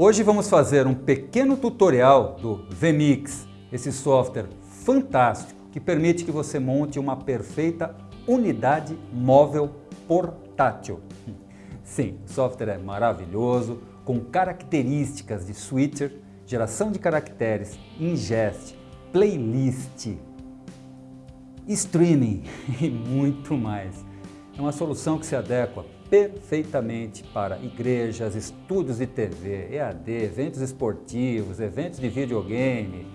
Hoje vamos fazer um pequeno tutorial do VMix, esse software fantástico que permite que você monte uma perfeita unidade móvel portátil. Sim, o software é maravilhoso, com características de switcher, geração de caracteres, ingest, playlist, streaming e muito mais. É uma solução que se adequa perfeitamente para igrejas, estúdios de TV, EAD, eventos esportivos, eventos de videogame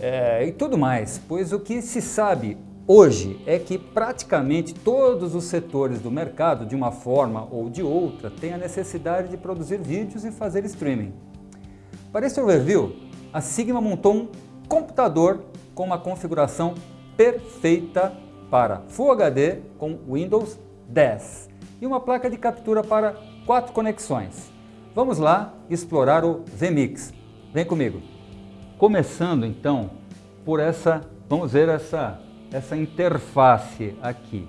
é, e tudo mais, pois o que se sabe hoje é que praticamente todos os setores do mercado, de uma forma ou de outra, têm a necessidade de produzir vídeos e fazer streaming. Para esse overview, a Sigma montou um computador com uma configuração perfeita para Full HD com Windows 10 e uma placa de captura para quatro conexões. Vamos lá explorar o VMix. Vem comigo. Começando então por essa, vamos ver essa, essa interface aqui.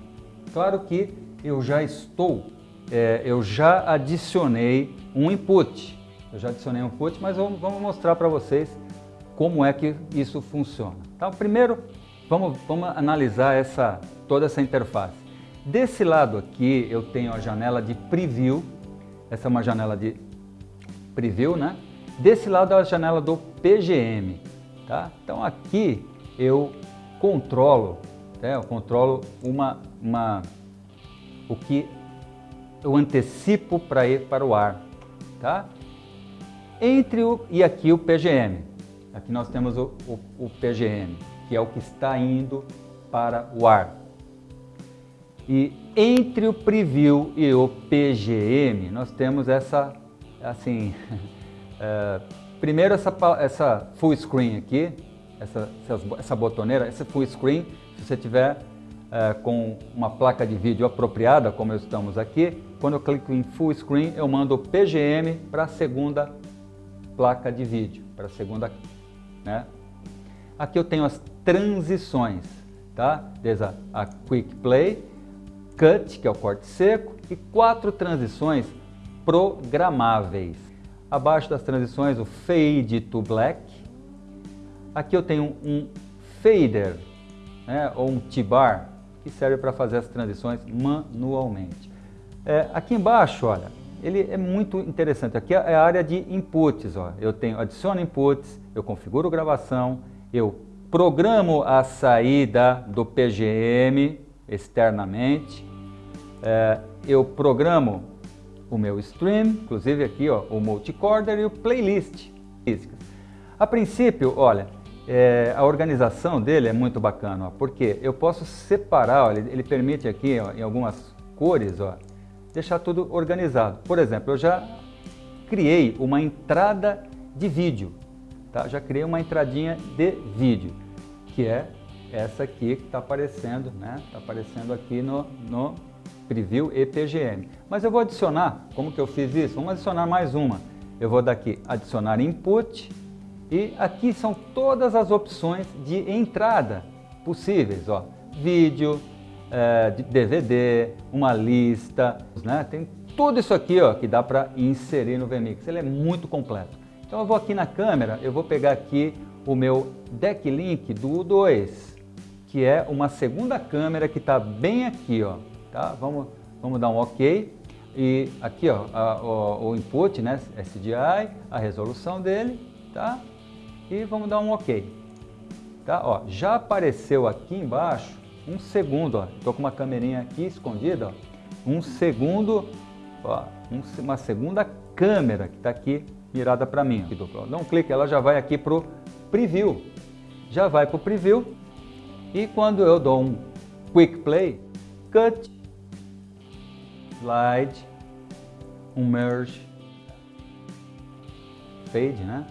Claro que eu já estou, é, eu já adicionei um input. Eu já adicionei um input, mas vamos, vamos mostrar para vocês como é que isso funciona. Então, primeiro, vamos, vamos analisar essa, toda essa interface. Desse lado aqui eu tenho a janela de preview, essa é uma janela de preview, né? Desse lado é a janela do PGM, tá? Então aqui eu controlo, né? eu controlo uma, uma, o que eu antecipo para ir para o ar, tá? Entre o e aqui o PGM, aqui nós temos o, o, o PGM, que é o que está indo para o ar. E entre o preview e o PGM, nós temos essa, assim, é, primeiro essa, essa full screen aqui, essa, essa botoneira, essa full screen, se você tiver é, com uma placa de vídeo apropriada, como estamos aqui, quando eu clico em full screen, eu mando o PGM para a segunda placa de vídeo, para a segunda, né? Aqui eu tenho as transições, tá? Desde a, a Quick Play, Cut, que é o corte seco, e quatro transições programáveis. Abaixo das transições, o Fade to Black. Aqui eu tenho um Fader, né, ou um T-Bar, que serve para fazer as transições manualmente. É, aqui embaixo, olha, ele é muito interessante. Aqui é a área de inputs. Ó. Eu tenho, adiciono inputs, eu configuro gravação, eu programo a saída do PGM externamente, é, eu programo o meu stream, inclusive aqui ó, o multicorder e o playlist. A princípio, olha, é, a organização dele é muito bacana, ó, porque eu posso separar, ó, ele, ele, permite aqui ó, em algumas cores, ó, deixar tudo organizado. Por exemplo, eu já criei uma entrada de vídeo, tá? já criei uma entradinha de vídeo, que é essa aqui que está aparecendo, né? Está aparecendo aqui no, no Preview e PGM. Mas eu vou adicionar, como que eu fiz isso? Vamos adicionar mais uma. Eu vou daqui adicionar input e aqui são todas as opções de entrada possíveis. Ó. Vídeo, é, DVD, uma lista, né? tem tudo isso aqui ó, que dá para inserir no VMix. Ele é muito completo. Então eu vou aqui na câmera, eu vou pegar aqui o meu Deck Link do U2, que é uma segunda câmera que está bem aqui, ó. Tá? Vamos, vamos dar um OK. E aqui ó, a, o, o, input, né, SDI, a resolução dele, tá? E vamos dar um OK. Tá? Ó, já apareceu aqui embaixo um segundo, estou com uma câmerinha aqui escondida, ó, um segundo, ó, um, uma segunda câmera que está aqui mirada para mim. Dá um clique, ela já vai aqui para o preview. Já vai para o preview e quando eu dou um quick play, cut, slide, um merge, fade, né?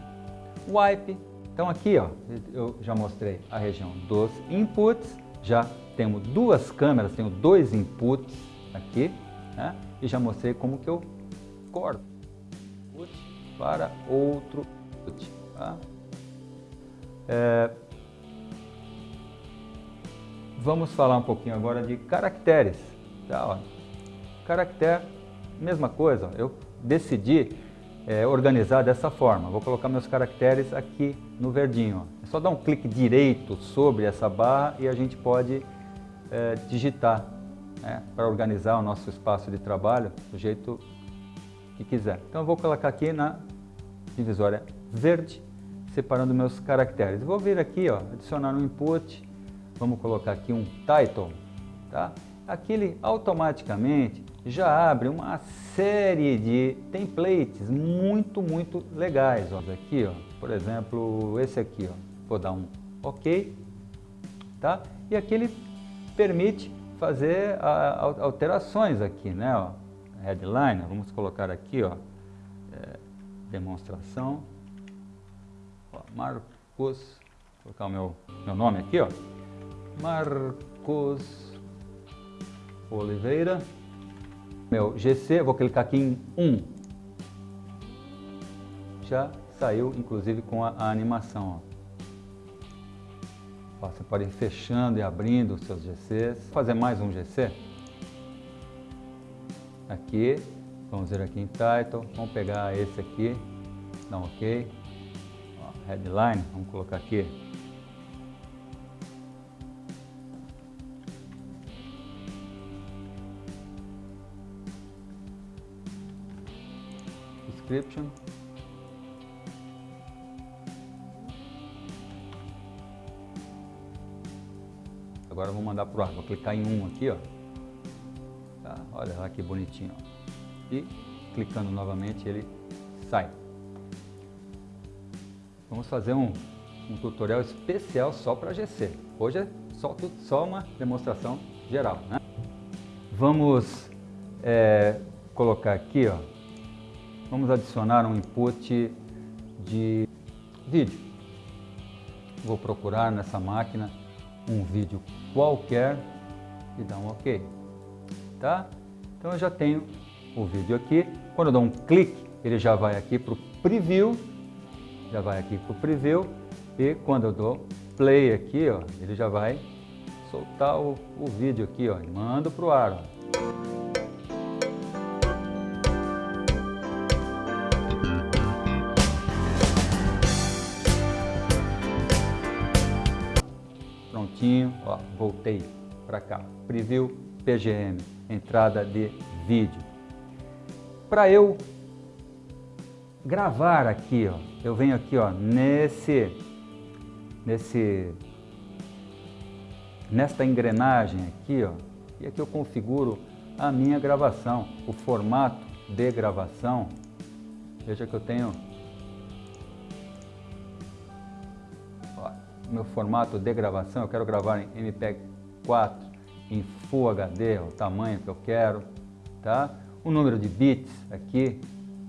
Wipe. Então aqui, ó, eu já mostrei a região dos inputs, já temos duas câmeras, tenho dois inputs aqui, né? E já mostrei como que eu corto input para outro input, tá? É, vamos falar um pouquinho agora de caracteres, tá? Ó, Caractere, mesma coisa, eu decidi é, organizar dessa forma. Vou colocar meus caracteres aqui no verdinho. É só dar um clique direito sobre essa barra e a gente pode é, digitar né, para organizar o nosso espaço de trabalho do jeito que quiser. Então eu vou colocar aqui na divisória verde, separando meus caracteres. Vou vir aqui, ó, adicionar um input, vamos colocar aqui um title, tá? Aqui ele automaticamente já abre uma série de templates muito, muito legais. Ó. Aqui, ó, por exemplo, esse aqui, ó, vou dar um OK, tá? E aqui ele permite fazer alterações aqui, né? Ó. Headline, vamos colocar aqui, ó, é, demonstração. Ó, Marcos, vou colocar o meu, meu nome aqui, ó. Marcos Oliveira. Meu GC, vou clicar aqui em 1. Já saiu, inclusive, com a, a animação. Ó. Você pode ir fechando e abrindo os seus GCs. Vou fazer mais um GC. Aqui, vamos ver aqui em Title. Vamos pegar esse aqui, dá um OK. Ó, headline, vamos colocar aqui description. Agora vou mandar para o ar, vou clicar em um aqui, ó. Tá? Olha lá que bonitinho. Ó. E clicando novamente ele sai. Vamos fazer um, um tutorial especial só para GC. Hoje é só, só uma demonstração geral. Né? Vamos é, colocar aqui, ó, Vamos adicionar um input de vídeo. Vou procurar nessa máquina um vídeo qualquer e dar um OK. Tá? Então eu já tenho o vídeo aqui. Quando eu dou um clique, ele já vai aqui para o preview. Já vai aqui para o preview. E quando eu dou play aqui, ó, ele já vai soltar o, o vídeo aqui, ó, e mando para o ar. Ó. prontinho, ó, voltei para cá, preview PGM, entrada de vídeo. Para eu gravar aqui, ó, eu venho aqui, ó, nesse, nesse, nesta engrenagem aqui, ó, e aqui eu configuro a minha gravação, o formato de gravação. Veja que eu tenho meu formato de gravação, eu quero gravar em MPEG 4, em Full HD, o tamanho que eu quero, tá? O número de bits aqui,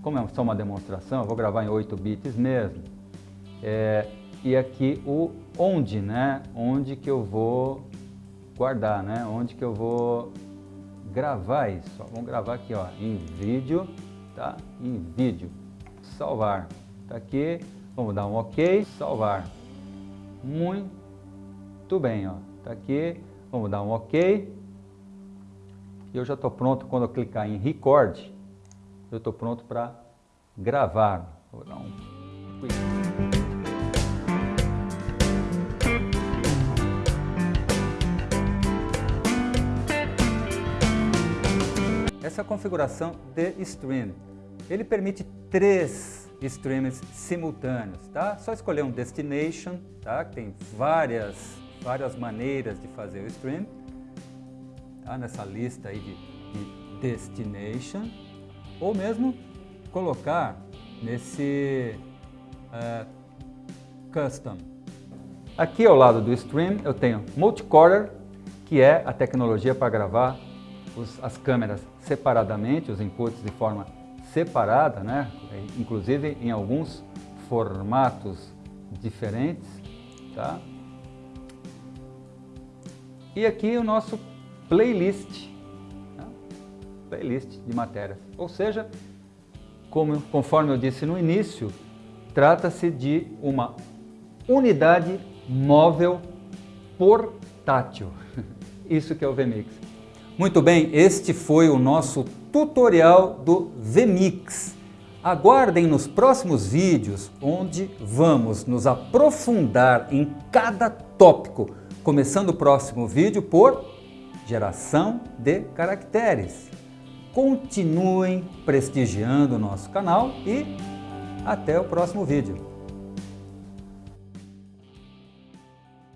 como é só uma demonstração, eu vou gravar em 8 bits mesmo. É, e aqui o onde, né? Onde que eu vou guardar, né? Onde que eu vou gravar isso. Vamos gravar aqui, ó, em vídeo, tá? Em vídeo. Salvar. Tá aqui. Vamos dar um OK. Salvar. Muito bem, ó. Tá aqui. Vamos dar um OK. E eu já estou pronto, quando eu clicar em Record, eu estou pronto para gravar. Vou dar um... Essa é a configuração de stream. Ele permite três streams simultâneos, tá? Só escolher um destination, tá? Tem várias, várias maneiras de fazer o stream, tá? Nessa lista aí de, de destination, ou mesmo colocar nesse uh, custom. Aqui ao lado do stream eu tenho multicorder, que é a tecnologia para gravar os, as câmeras separadamente, os inputs de forma separada, né? inclusive em alguns formatos diferentes. Tá? E aqui o nosso playlist, né? playlist de matérias. Ou seja, como, conforme eu disse no início, trata-se de uma unidade móvel portátil. Isso que é o VMix. Muito bem, este foi o nosso tutorial do VMix. Aguardem nos próximos vídeos, onde vamos nos aprofundar em cada tópico, começando o próximo vídeo por geração de caracteres. Continuem prestigiando o nosso canal e até o próximo vídeo.